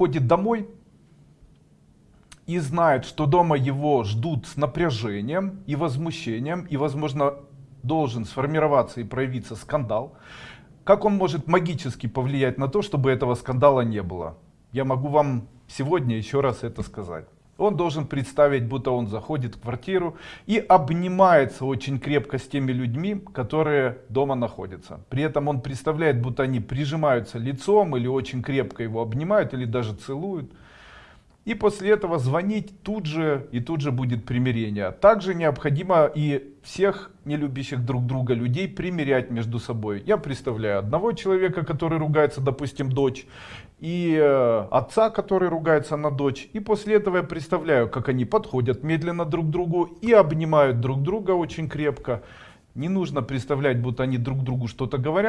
приходит домой и знает, что дома его ждут с напряжением и возмущением, и, возможно, должен сформироваться и проявиться скандал, как он может магически повлиять на то, чтобы этого скандала не было? Я могу вам сегодня еще раз это сказать. Он должен представить, будто он заходит в квартиру и обнимается очень крепко с теми людьми, которые дома находятся. При этом он представляет, будто они прижимаются лицом или очень крепко его обнимают или даже целуют. И после этого звонить тут же и тут же будет примирение. Также необходимо и всех не любящих друг друга людей примирять между собой. Я представляю одного человека, который ругается, допустим, дочь, и э, отца, который ругается на дочь. И после этого я представляю, как они подходят медленно друг к другу и обнимают друг друга очень крепко. Не нужно представлять, будто они друг другу что-то говорят.